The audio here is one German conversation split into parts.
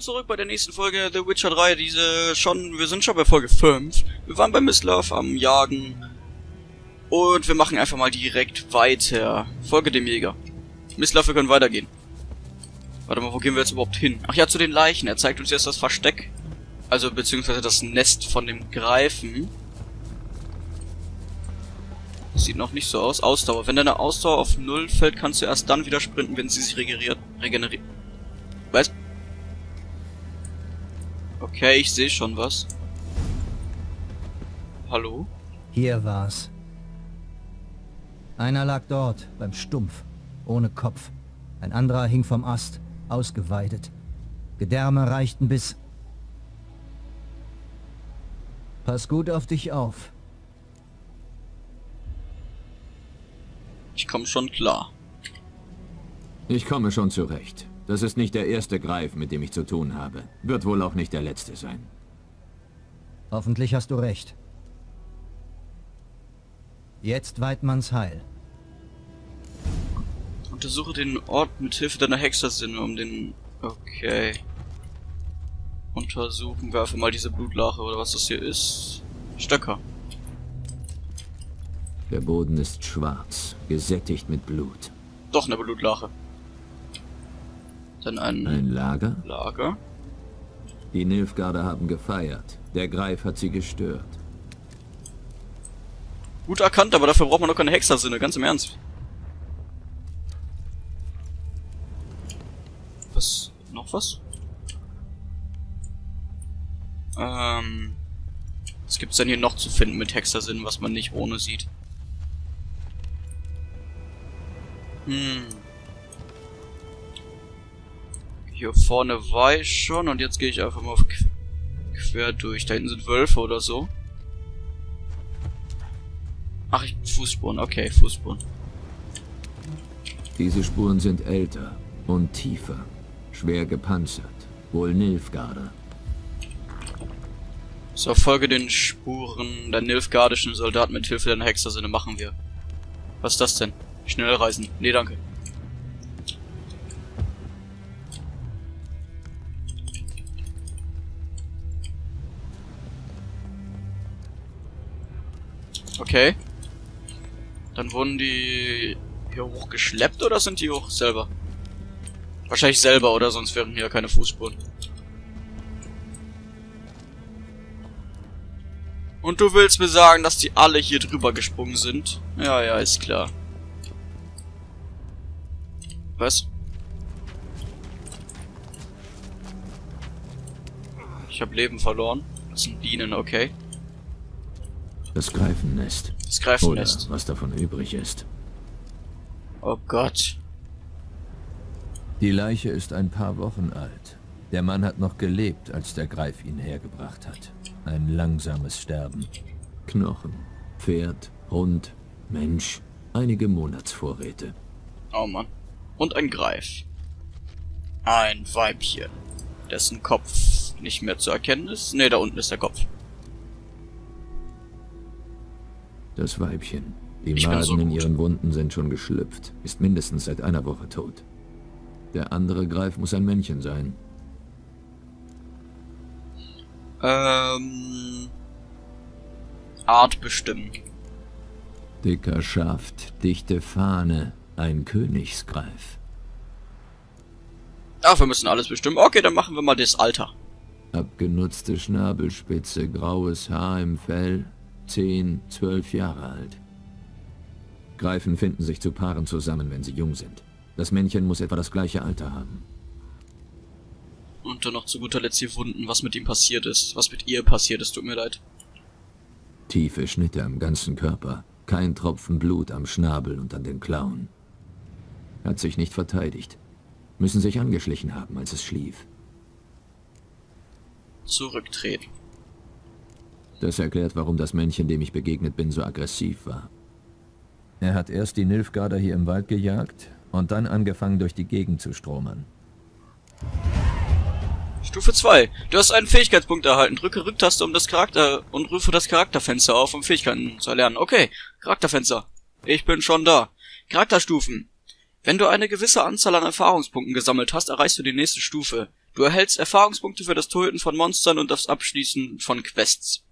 willkommen zurück bei der nächsten Folge The Witcher 3. Diese schon, wir sind schon bei Folge 5. Wir waren bei Mislav am Jagen. Und wir machen einfach mal direkt weiter. Folge dem Jäger. Mislav, wir können weitergehen. Warte mal, wo gehen wir jetzt überhaupt hin? Ach ja, zu den Leichen. Er zeigt uns jetzt das Versteck. Also, beziehungsweise das Nest von dem Greifen. Das sieht noch nicht so aus. Ausdauer. Wenn deine Ausdauer auf Null fällt, kannst du erst dann wieder sprinten, wenn sie sich regeneriert. Regeneriert. Was? Okay, ich sehe schon was. Hallo? Hier war's. Einer lag dort, beim Stumpf, ohne Kopf. Ein anderer hing vom Ast, ausgeweidet. Gedärme reichten bis... Pass gut auf dich auf. Ich komme schon klar. Ich komme schon zurecht. Das ist nicht der erste Greif, mit dem ich zu tun habe. Wird wohl auch nicht der letzte sein. Hoffentlich hast du recht. Jetzt Weidmanns Heil. Untersuche den Ort mit Hilfe deiner Hexersinne, um den... Okay. Untersuchen wir einfach mal diese Blutlache oder was das hier ist. Stöcker. Der Boden ist schwarz, gesättigt mit Blut. Doch eine Blutlache. Dann ein, Ein Lager? Lager. Die Nilfgaarder haben gefeiert. Der Greif hat sie gestört. Gut erkannt, aber dafür braucht man doch keine Hexersinne, ganz im Ernst. Was? Noch was? Ähm. Was gibt's denn hier noch zu finden mit Hexersinnen, was man nicht ohne sieht? Hm. Hier vorne war ich schon und jetzt gehe ich einfach mal qu quer durch. Da hinten sind Wölfe oder so. Ach, ich, Fußspuren. Okay, Fußspuren. Diese Spuren sind älter und tiefer. Schwer gepanzert. Wohl Nilfgaarder. So, folge den Spuren der nilfgaardischen Soldaten mit Hilfe deiner Hexersinne machen wir. Was ist das denn? Schnell reisen. Nee, danke. Okay. Dann wurden die hier hochgeschleppt oder sind die hoch selber? Wahrscheinlich selber, oder sonst wären hier keine Fußspuren. Und du willst mir sagen, dass die alle hier drüber gesprungen sind? Ja, ja, ist klar. Was? Ich habe Leben verloren. Das sind Bienen, okay. Das Greifennest. Das Oder Greifennest. was davon übrig ist. Oh Gott. Die Leiche ist ein paar Wochen alt. Der Mann hat noch gelebt, als der Greif ihn hergebracht hat. Ein langsames Sterben. Knochen, Pferd, Hund, Mensch, einige Monatsvorräte. Oh Mann. Und ein Greif. Ein Weibchen. Dessen Kopf nicht mehr zu erkennen ist. Ne, da unten ist der Kopf. Das Weibchen. Die Ich Maden so in ihren Wunden sind schon geschlüpft, ist mindestens seit einer Woche tot. Der andere Greif muss ein Männchen sein. Ähm. Art bestimmen. Dicker Schaft, dichte Fahne, ein Königsgreif. Ach, wir müssen alles bestimmen. Okay, dann machen wir mal das Alter. Abgenutzte Schnabelspitze, graues Haar im Fell, 10, 12 Jahre alt. Greifen finden sich zu Paaren zusammen, wenn sie jung sind. Das Männchen muss etwa das gleiche Alter haben. Und dann noch zu guter Letzt die Wunden, was mit ihm passiert ist. Was mit ihr passiert ist, tut mir leid. Tiefe Schnitte am ganzen Körper, kein Tropfen Blut am Schnabel und an den Klauen. Hat sich nicht verteidigt. Müssen sich angeschlichen haben, als es schlief. Zurücktreten. Das erklärt, warum das Männchen, dem ich begegnet bin, so aggressiv war. Er hat erst die Nilfgaarder hier im Wald gejagt und dann angefangen, durch die Gegend zu stromern. Stufe 2. Du hast einen Fähigkeitspunkt erhalten. Drücke Rücktaste um das Charakter und rufe das Charakterfenster auf, um Fähigkeiten zu erlernen. Okay, Charakterfenster. Ich bin schon da. Charakterstufen. Wenn du eine gewisse Anzahl an Erfahrungspunkten gesammelt hast, erreichst du die nächste Stufe. Du erhältst Erfahrungspunkte für das Töten von Monstern und das Abschließen von Quests.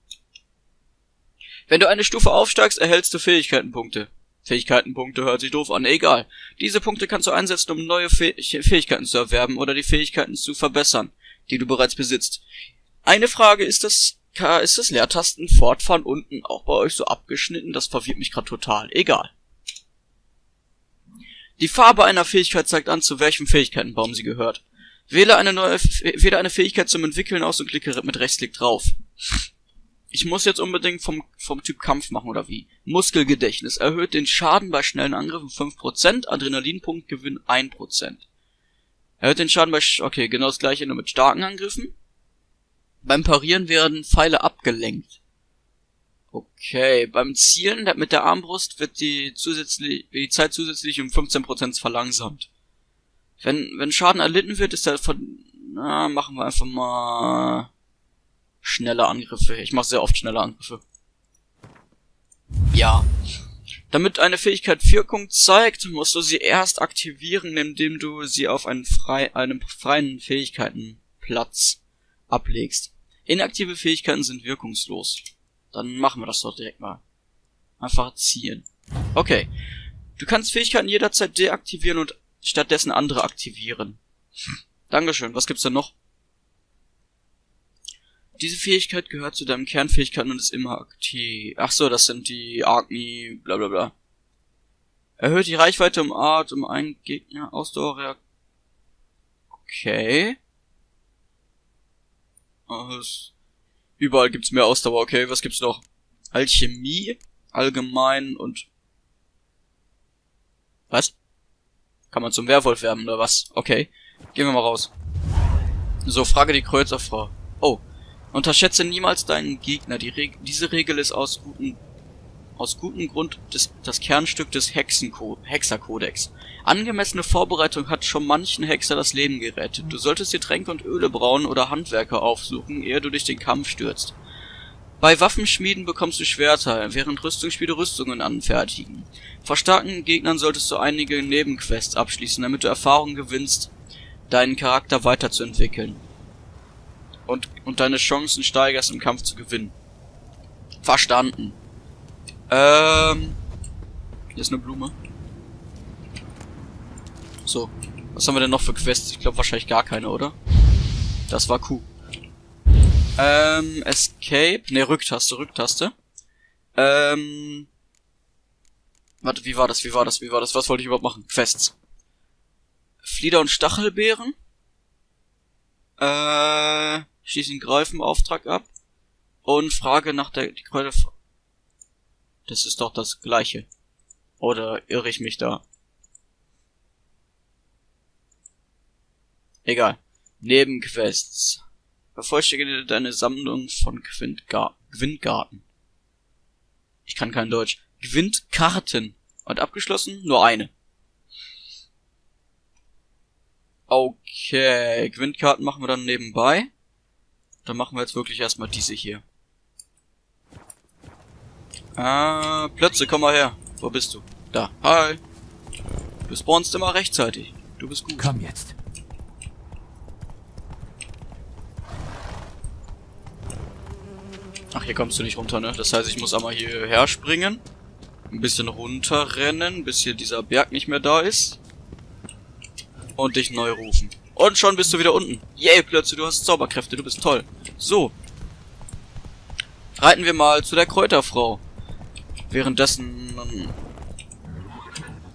Wenn du eine Stufe aufsteigst, erhältst du Fähigkeitenpunkte. Fähigkeitenpunkte hört sich doof an, egal. Diese Punkte kannst du einsetzen, um neue Fäh Fähigkeiten zu erwerben oder die Fähigkeiten zu verbessern, die du bereits besitzt. Eine Frage, ist das, ist das Leertasten fortfahren unten auch bei euch so abgeschnitten? Das verwirrt mich gerade total. Egal. Die Farbe einer Fähigkeit zeigt an, zu welchem Fähigkeitenbaum sie gehört. Wähle eine neue, wähle eine Fähigkeit zum Entwickeln aus und klicke mit Rechtsklick drauf. Ich muss jetzt unbedingt vom, vom Typ Kampf machen, oder wie? Muskelgedächtnis erhöht den Schaden bei schnellen Angriffen 5%, Adrenalinpunktgewinn 1%. Erhöht den Schaden bei, okay, genau das gleiche nur mit starken Angriffen. Beim Parieren werden Pfeile abgelenkt. Okay, beim Zielen mit der Armbrust wird die, zusätzlich, die Zeit zusätzlich um 15% verlangsamt. Wenn, wenn Schaden erlitten wird, ist er von, na, machen wir einfach mal schnelle Angriffe. Ich mache sehr oft schnelle Angriffe. Ja. Damit eine Fähigkeit Wirkung zeigt, musst du sie erst aktivieren, indem du sie auf einen frei, einem freien Fähigkeitenplatz ablegst. Inaktive Fähigkeiten sind wirkungslos. Dann machen wir das doch direkt mal. Einfach ziehen. Okay. Du kannst Fähigkeiten jederzeit deaktivieren und stattdessen andere aktivieren. Dankeschön. Was gibt's denn noch? Diese Fähigkeit gehört zu deinem Kernfähigkeiten und ist immer aktiv. Ach so, das sind die Agni, bla bla bla. Erhöht die Reichweite um Art um einen Gegner Ausdauer. Okay. Oh, überall gibt's mehr Ausdauer, okay. Was gibt's noch? Alchemie, allgemein und... Was? Kann man zum Werwolf werden oder was? Okay. Gehen wir mal raus. So, frage die Kreuzerfrau. Unterschätze niemals deinen Gegner. Die Reg diese Regel ist aus gutem, aus gutem Grund des, das Kernstück des Hexenko Hexerkodex. Angemessene Vorbereitung hat schon manchen Hexer das Leben gerettet. Du solltest dir Tränke und Öle brauen oder Handwerker aufsuchen, ehe du dich den Kampf stürzt. Bei Waffenschmieden bekommst du Schwerter, während Rüstungsspiele Rüstungen anfertigen. Vor starken Gegnern solltest du einige Nebenquests abschließen, damit du Erfahrung gewinnst, deinen Charakter weiterzuentwickeln und, und deine Chancen steigerst, im Kampf zu gewinnen. Verstanden. Ähm. Hier ist eine Blume. So. Was haben wir denn noch für Quests? Ich glaube wahrscheinlich gar keine, oder? Das war Q. Ähm, Escape. Ne, Rücktaste, Rücktaste. Ähm. Warte, wie war das? Wie war das? Wie war das? Was wollte ich überhaupt machen? Quests. Flieder und Stachelbeeren. Äh schließe den Greifenauftrag ab und frage nach der die Kräuter. Das ist doch das gleiche. Oder irre ich mich da? Egal. Nebenquests. Vervollständige deine Sammlung von Gewindgarten. Ich kann kein Deutsch. Gewindkarten. Und abgeschlossen? Nur eine. Okay, Gewindkarten machen wir dann nebenbei. Dann machen wir jetzt wirklich erstmal diese hier. Ah, Plötze, komm mal her. Wo bist du? Da. Hi. Du spawnst immer rechtzeitig. Du bist gut. Komm jetzt. Ach, hier kommst du nicht runter, ne? Das heißt, ich muss einmal hierher springen. Ein bisschen runterrennen, bis hier dieser Berg nicht mehr da ist. Und dich neu rufen. Und schon bist du wieder unten. Yay, Plötze, du hast Zauberkräfte, du bist toll. So. Reiten wir mal zu der Kräuterfrau. Währenddessen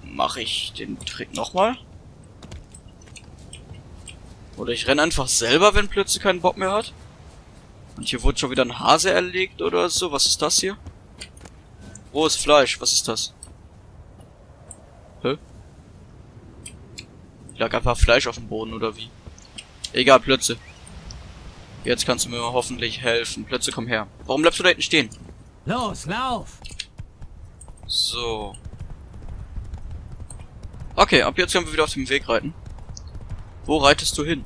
mache ich den Trick nochmal. Oder ich renne einfach selber, wenn Plötze keinen Bock mehr hat. Und hier wurde schon wieder ein Hase erlegt oder so. Was ist das hier? Rohes Fleisch. Was ist das? Lag einfach Fleisch auf dem Boden oder wie? Egal, Plötze. Jetzt kannst du mir hoffentlich helfen. Plötze, komm her. Warum bleibst du da hinten stehen? Los, lauf! So. Okay, ab jetzt können wir wieder auf dem Weg reiten. Wo reitest du hin?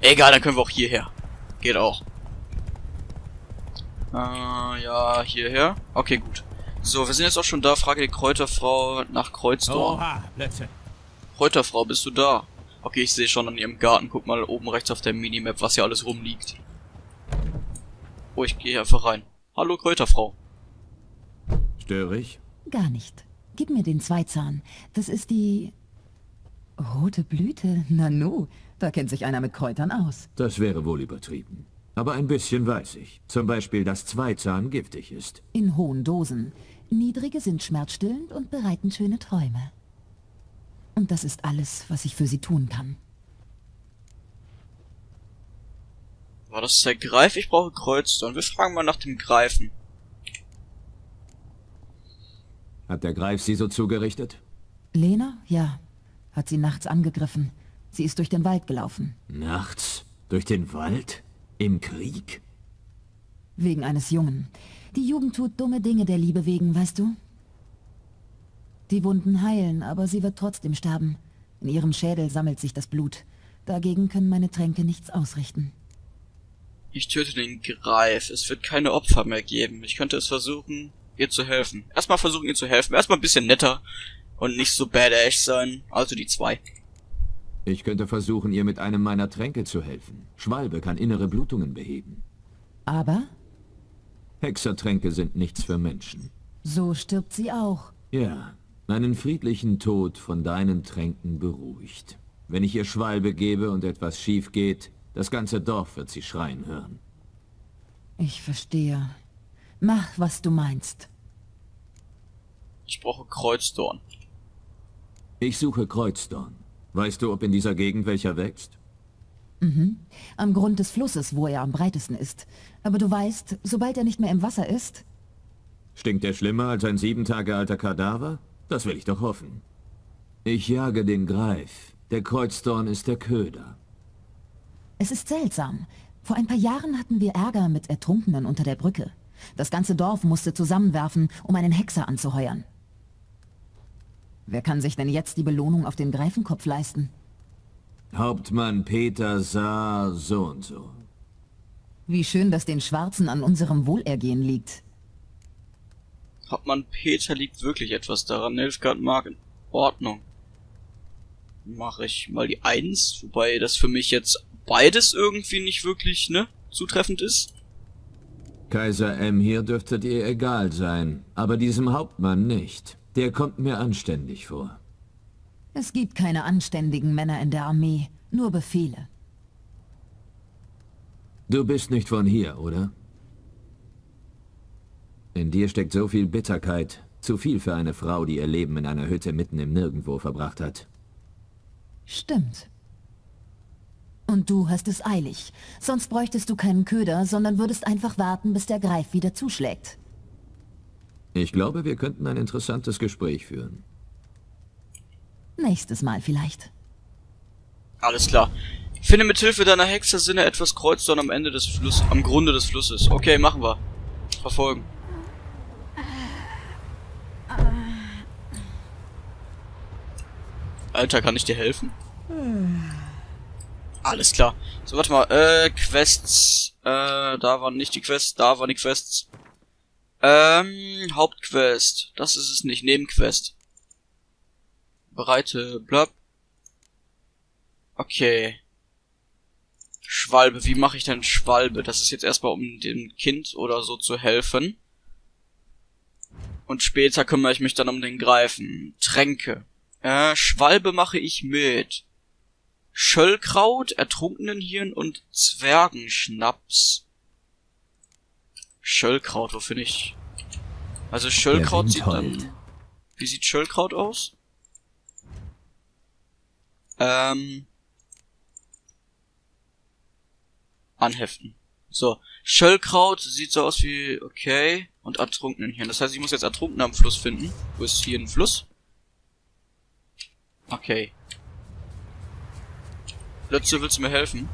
Egal, dann können wir auch hierher. Geht auch. Äh, ja, hierher. Okay, gut. So, wir sind jetzt auch schon da. Frage die Kräuterfrau nach Kreuzdorn. Oha, Plätze. Kräuterfrau, bist du da? Okay, ich sehe schon an ihrem Garten. Guck mal oben rechts auf der Minimap, was hier alles rumliegt. Oh, ich gehe einfach rein. Hallo, Kräuterfrau. Störe ich? Gar nicht. Gib mir den Zweizahn. Das ist die... Rote Blüte? Nanu, da kennt sich einer mit Kräutern aus. Das wäre wohl übertrieben. Aber ein bisschen weiß ich. Zum Beispiel, dass Zweizahn giftig ist. In hohen Dosen. Niedrige sind schmerzstillend und bereiten schöne Träume. Und das ist alles, was ich für sie tun kann. War das der Greif? Ich brauche Kreuzdorn. Wir fragen mal nach dem Greifen. Hat der Greif sie so zugerichtet? Lena? Ja. Hat sie nachts angegriffen. Sie ist durch den Wald gelaufen. Nachts? Durch den Wald? Im Krieg? Wegen eines Jungen. Die Jugend tut dumme Dinge der Liebe wegen, weißt du? Die Wunden heilen, aber sie wird trotzdem sterben. In ihrem Schädel sammelt sich das Blut. Dagegen können meine Tränke nichts ausrichten. Ich töte den Greif. Es wird keine Opfer mehr geben. Ich könnte es versuchen, ihr zu helfen. Erstmal versuchen, ihr zu helfen. Erstmal ein bisschen netter und nicht so badass sein. Also die zwei. Ich könnte versuchen, ihr mit einem meiner Tränke zu helfen. Schwalbe kann innere Blutungen beheben. Aber Hexertränke sind nichts für Menschen. so stirbt sie auch. Ja, einen friedlichen Tod von deinen Tränken beruhigt. Wenn ich ihr Schwalbe gebe und etwas schief geht, das ganze Dorf wird sie schreien hören. Ich verstehe. Mach, was du meinst. Ich brauche Kreuzdorn. Ich suche Kreuzdorn. Weißt du, ob in dieser Gegend welcher wächst? Am Grund des Flusses, wo er am breitesten ist. Aber du weißt, sobald er nicht mehr im Wasser ist, Stinkt er schlimmer als ein sieben Tage alter Kadaver? Das will ich doch hoffen. Ich jage den Greif. Der Kreuzdorn ist der Köder. es ist seltsam. Vor ein paar Jahren hatten wir Ärger mit Ertrunkenen unter der Brücke. Das ganze Dorf musste zusammenwerfen, um einen Hexer anzuheuern. Wer kann sich denn jetzt die Belohnung auf den Greifenkopf leisten? Hauptmann Peter sah so und so. Wie schön, dass den Schwarzen an unserem Wohlergehen liegt. Hauptmann Peter liegt wirklich etwas daran. Nilfgaard mag in Ordnung. Mache ich mal die Eins, wobei das für mich jetzt beides irgendwie nicht wirklich, ne, zutreffend ist. Kaiser M hier dürfte dir egal sein, aber diesem Hauptmann nicht. Der kommt mir anständig vor. Es gibt keine anständigen Männer in der Armee, nur Befehle. Du bist nicht von hier, oder? In dir steckt so viel Bitterkeit. Zu viel für eine Frau, die ihr Leben in einer Hütte mitten im Nirgendwo verbracht hat. Stimmt. Und du hast es eilig. Sonst bräuchtest du keinen Köder, sondern würdest einfach warten, bis der Greif wieder zuschlägt. Ich glaube, wir könnten ein interessantes Gespräch führen. Nächstes Mal vielleicht. Alles klar. Finde mit Hilfe deiner Hexersinne etwas Kreuzdorn am Ende des Flusses, am Grunde des Flusses. Okay, machen wir. Verfolgen. Alter, kann ich dir helfen? Alles klar. So, warte mal. Äh, Quests. Äh, da waren nicht die Quests, da waren die Quests. Ähm, Hauptquest. Das ist es nicht. Nebenquest. Bereite, blab. Okay. Schwalbe. Wie mache ich denn Schwalbe? Das ist jetzt erstmal, um dem Kind oder so zu helfen. Und später kümmere ich mich dann um den Greifen. Tränke. Äh, Schwalbe mache ich mit. Schöllkraut, Ertrunkenenhirn und Zwergenschnaps. Schöllkraut, wo finde ich? Also Schöllkraut sieht dann... Wie sieht Schöllkraut aus? Ähm... Anheften. So, Schöllkraut sieht so aus wie... Okay. Und Ertrunkenenhirn. Das heißt, ich muss jetzt Ertrunkene am Fluss finden. Wo ist hier ein Fluss? Okay. Lötze, willst du mir helfen?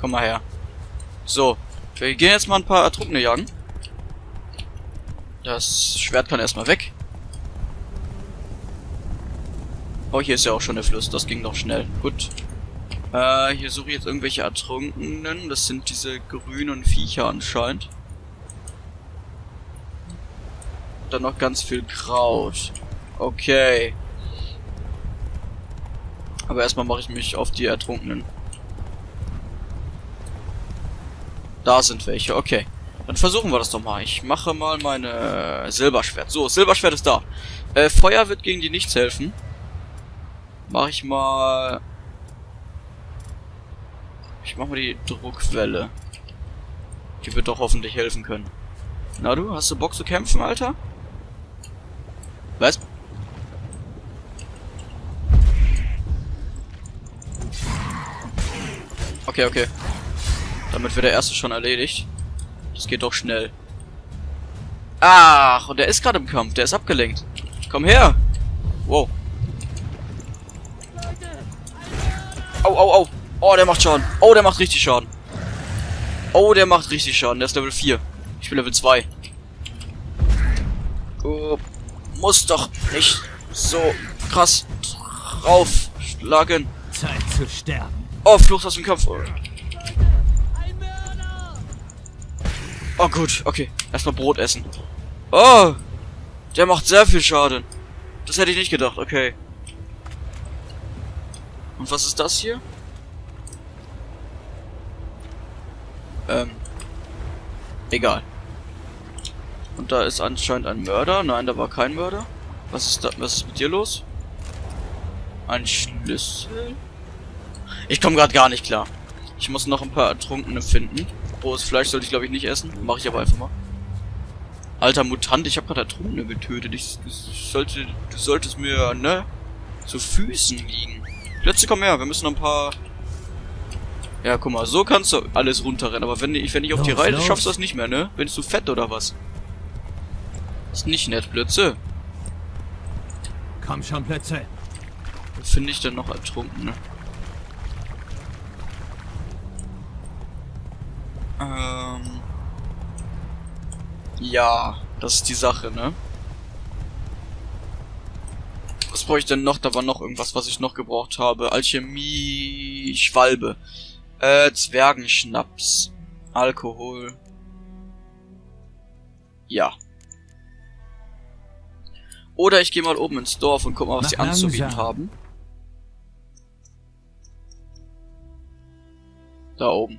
Komm mal her. So. Wir gehen jetzt mal ein paar Ertrunkene jagen. Das Schwert kann erstmal weg. Oh, hier ist ja auch schon der Fluss. Das ging doch schnell. Gut. Äh, hier suche ich jetzt irgendwelche Ertrunkenen. Das sind diese grünen Viecher anscheinend. Dann noch ganz viel Kraut. Okay. Aber erstmal mache ich mich auf die Ertrunkenen. Da sind welche, okay. Dann versuchen wir das doch mal. Ich mache mal meine Silberschwert. So, Silberschwert ist da. Äh, Feuer wird gegen die nichts helfen. Mache ich mal... Ich mache mal die Druckwelle. Die wird doch hoffentlich helfen können. Na du, hast du Bock zu kämpfen, Alter? Was? Okay, okay. Damit wird der erste schon erledigt. Das geht doch schnell. Ach, und der ist gerade im Kampf. Der ist abgelenkt. Komm her. Wow. Au, au, au. Oh, der macht Schaden. Oh, der macht richtig Schaden. Oh, der macht richtig Schaden. Der ist Level 4. Ich bin Level 2. Oh, muss doch nicht so krass draufschlagen. Zeit zu sterben. Oh, Flucht aus dem Kampf. Oh gut, okay. Erstmal Brot essen. Oh! Der macht sehr viel Schaden. Das hätte ich nicht gedacht, okay. Und was ist das hier? Ähm. Egal. Und da ist anscheinend ein Mörder. Nein, da war kein Mörder. Was ist da? Was ist mit dir los? Ein Schlüssel? Ich komme gerade gar nicht klar. Ich muss noch ein paar Ertrunkene finden. Rohes Fleisch sollte ich glaube ich nicht essen. Mache ich aber einfach mal. Alter Mutant, ich habe gerade Ertrunkene getötet. Ich, ich sollte, du solltest mir, ne, zu Füßen liegen. Letzte, komm her, wir müssen noch ein paar... Ja, guck mal, so kannst du alles runterrennen. Aber wenn ich, wenn ich auf die los. schaffst du das nicht mehr, ne? Bin du fett oder was? Ist nicht nett, Blötze. Komm schon, Plätze. Wo finde ich denn noch Ertrunkene? Ähm. Ja, das ist die Sache, ne? Was brauche ich denn noch? Da war noch irgendwas, was ich noch gebraucht habe. Alchemie, Schwalbe. Äh, Zwergenschnaps. Alkohol. Ja. Oder ich gehe mal oben ins Dorf und guck mal, was die anzubieten haben. Da oben.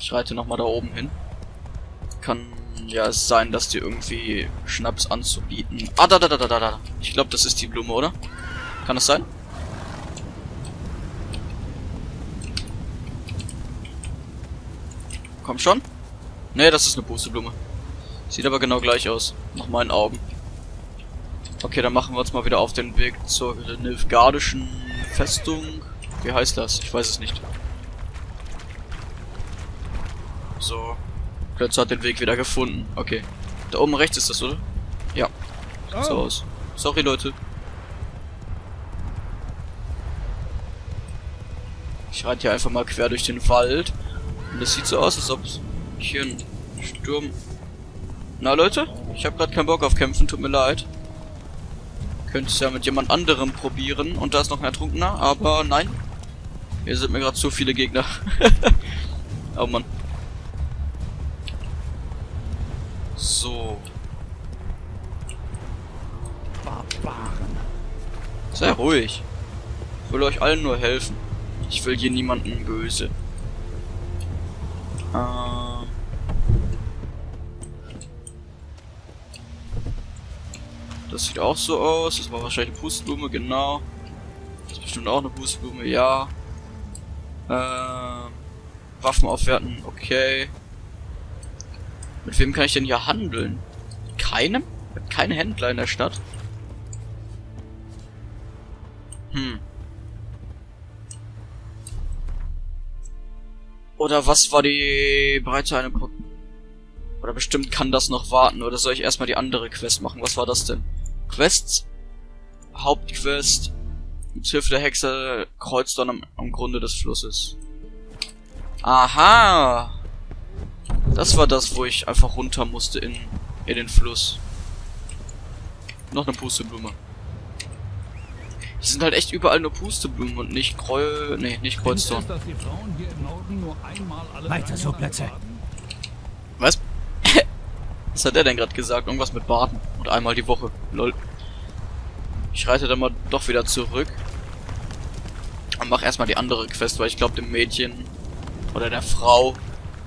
Ich reite nochmal da oben hin. Kann ja sein, dass die irgendwie Schnaps anzubieten. Ah, da, da, da, da, da. Ich glaube, das ist die Blume, oder? Kann das sein? Komm schon. Nee, das ist eine Pusteblume. Sieht aber genau gleich aus. Nach meinen Augen. Okay, dann machen wir uns mal wieder auf den Weg zur Nilfgaardischen Festung. Wie heißt das? Ich weiß es nicht. So. Plötzlich hat den Weg wieder gefunden. Okay. Da oben rechts ist das, oder? Ja. Sieht so aus. Sorry, Leute. Ich reite hier einfach mal quer durch den Wald. Und es sieht so aus, als ob hier ein Sturm... Na, Leute? Ich habe gerade keinen Bock auf Kämpfen, tut mir leid. Könnte es ja mit jemand anderem probieren. Und da ist noch ein Ertrunkener, aber nein. Hier sind mir gerade zu viele Gegner. oh Mann. So. Sei ruhig. Ich will euch allen nur helfen. Ich will hier niemanden böse. Ähm. Das sieht auch so aus. Das war wahrscheinlich eine Pusteblume, genau. Das ist bestimmt auch eine Pusteblume, ja. Ähm. Waffen aufwerten, okay. Mit wem kann ich denn hier handeln? Keinem? Keinem Händler in der Stadt? Hm. Oder was war die bereits eine Pro Oder bestimmt kann das noch warten. Oder soll ich erstmal die andere Quest machen? Was war das denn? Quests? Hauptquest. Mit Hilfe der Hexe kreuzt dann am, am Grunde des Flusses. Aha! Das war das, wo ich einfach runter musste in, in den Fluss. Noch eine Pusteblume. Es sind halt echt überall nur Pusteblumen und nicht Kreu... Nee, nicht Kreuzdorn. Weiter so, Plätze. Was? Was hat der denn gerade gesagt? Irgendwas mit Baden. Und einmal die Woche. Lol. Ich reite dann mal doch wieder zurück. Und mach erstmal die andere Quest, weil ich glaube, dem Mädchen oder der Frau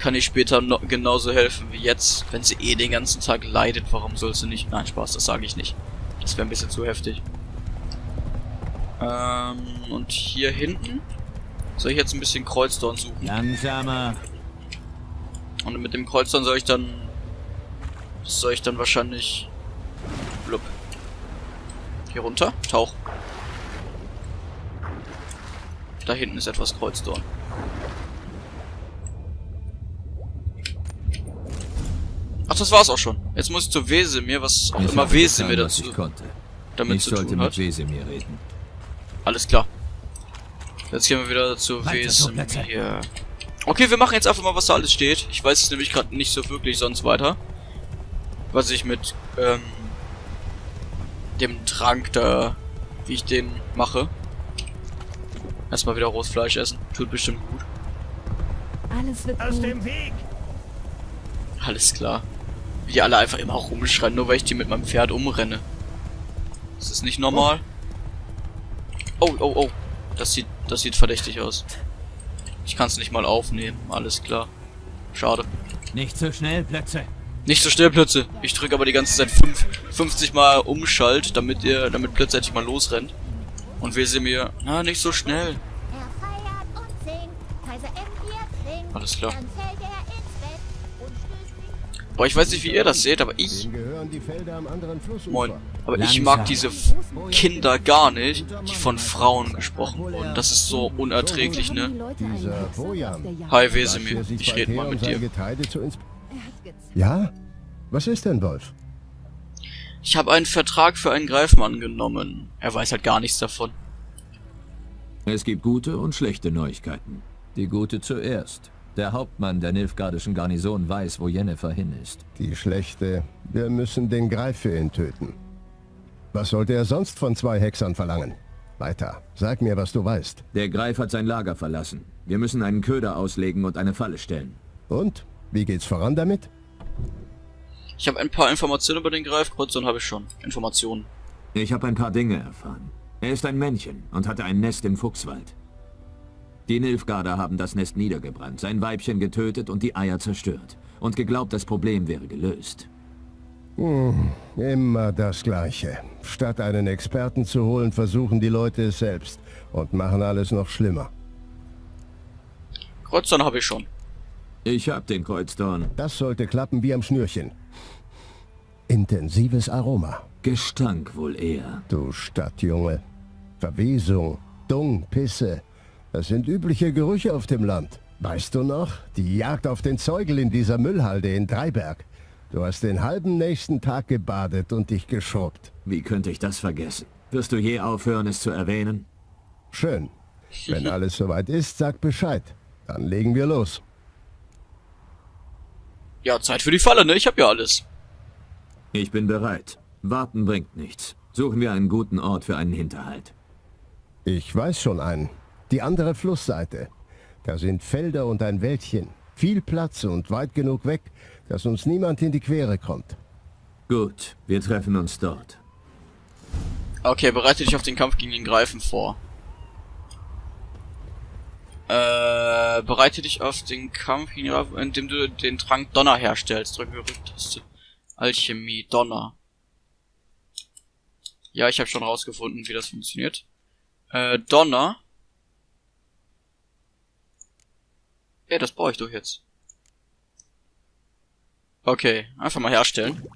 kann ich später no genauso helfen wie jetzt. Wenn sie eh den ganzen Tag leidet, warum soll sie nicht... Nein, Spaß, das sage ich nicht. Das wäre ein bisschen zu heftig. Ähm, und hier hinten soll ich jetzt ein bisschen Kreuzdorn suchen. Langsamer. Und mit dem Kreuzdorn soll ich dann... Soll ich dann wahrscheinlich... Blub. Hier runter. Tauch. Da hinten ist etwas Kreuzdorn. Ach, das war's auch schon. Jetzt muss ich zu Wesemir, was auch Ich immer Wesemir dazu ich konnte. damit ich zu sollte tun mit hat. Wesemir reden. Alles klar. Jetzt gehen wir wieder zu Wesemir. Okay, wir machen jetzt einfach mal, was da alles steht. Ich weiß es nämlich gerade nicht so wirklich sonst weiter. Was ich mit ähm, dem Trank da, wie ich den mache. Erstmal wieder rohes Fleisch essen. Tut bestimmt gut. Alles wird Aus gut. dem Weg! Alles klar. Wie die alle einfach immer rumschreien, nur weil ich die mit meinem Pferd umrenne. Das ist nicht normal. Oh, oh, oh. Das sieht, das sieht verdächtig aus. Ich kann es nicht mal aufnehmen. Alles klar. Schade. Nicht so schnell, Plätze. Nicht so schnell Plötze. Ich drücke aber die ganze Zeit fünf, 50 Mal Umschalt, damit ihr, damit Plötze endlich mal losrennt. Und wir sehen mir, na, nicht so schnell. Er. Alles klar. Boah, ich weiß nicht, wie ihr das seht, aber ich, moin, aber ich mag diese Kinder gar nicht, die von Frauen gesprochen wurden. Das ist so unerträglich, ne? Hi, Wesemir. Ich rede mal mit dir. Ja? Was ist denn, Wolf? Ich habe einen Vertrag für einen Greifmann genommen. Er weiß halt gar nichts davon. Es gibt gute und schlechte Neuigkeiten. Die gute zuerst. Der Hauptmann der Nilfgaardischen Garnison weiß, wo Jennifer hin ist. Die schlechte. Wir müssen den Greif für ihn töten. Was sollte er sonst von zwei Hexern verlangen? Weiter. Sag mir, was du weißt. Der Greif hat sein Lager verlassen. Wir müssen einen Köder auslegen und eine Falle stellen. Und? Wie geht's voran damit? Ich habe ein paar Informationen über den Greifkreuzer habe ich schon. Informationen. Ich habe ein paar Dinge erfahren. Er ist ein Männchen und hatte ein Nest im Fuchswald. Die Nilfgaarder haben das Nest niedergebrannt, sein Weibchen getötet und die Eier zerstört. Und geglaubt, das Problem wäre gelöst. Immer das Gleiche. Statt einen Experten zu holen, versuchen die Leute es selbst und machen alles noch schlimmer. Kreuzer habe ich schon. Ich hab den Kreuzdorn. Das sollte klappen wie am Schnürchen. Intensives Aroma. Gestank wohl eher. Du Stadtjunge. Verwesung, Dung, Pisse. Das sind übliche Gerüche auf dem Land. Weißt du noch? Die Jagd auf den Zeugel in dieser Müllhalde in Dreiberg. Du hast den halben nächsten Tag gebadet und dich geschrubbt. Wie könnte ich das vergessen? Wirst du je aufhören, es zu erwähnen? Schön. Wenn alles soweit ist, sag Bescheid. Dann legen wir los. Ja, Zeit für die Falle, ne? Ich habe ja alles. Ich bin bereit. Warten bringt nichts. Suchen wir einen guten Ort für einen Hinterhalt. Ich weiß schon einen. Die andere Flussseite. Da sind Felder und ein Wäldchen. Viel Platz und weit genug weg, dass uns niemand in die Quere kommt. Gut, wir treffen uns dort. Okay, bereite dich auf den Kampf gegen den Greifen vor. Äh, bereite dich auf den Kampf gegen den Greifen, indem du den Trank Donner herstellst. Drücke Rücktaste. Alchemie, Donner. Ja, ich habe schon rausgefunden, wie das funktioniert. Äh, Donner. Ja, das brauche ich doch jetzt. Okay, einfach mal herstellen.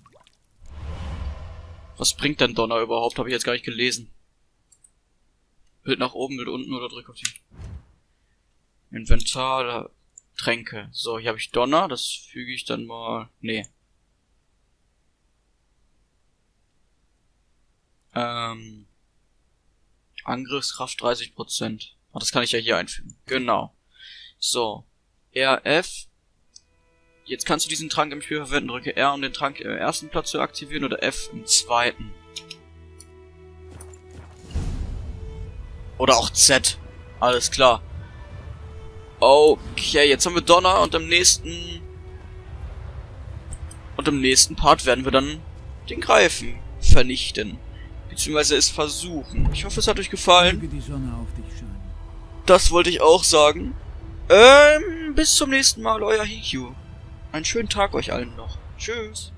Was bringt denn Donner überhaupt? Habe ich jetzt gar nicht gelesen. Bild nach oben, Bild unten oder drück auf die Inventar, da- Tränke. So, hier habe ich Donner, das füge ich dann mal. Nee. Ähm. Angriffskraft 30%. Ah, das kann ich ja hier einfügen. Genau. So. RF. Jetzt kannst du diesen Trank im Spiel verwenden. Drücke R, um den Trank im ersten Platz zu aktivieren oder F im zweiten. Oder auch Z. Alles klar. Okay, jetzt haben wir Donner und im nächsten... Und im nächsten Part werden wir dann den Greifen vernichten. Beziehungsweise es versuchen. Ich hoffe, es hat euch gefallen. Das wollte ich auch sagen. Ähm, bis zum nächsten Mal, euer Hikyu. Einen schönen Tag euch allen noch. Tschüss.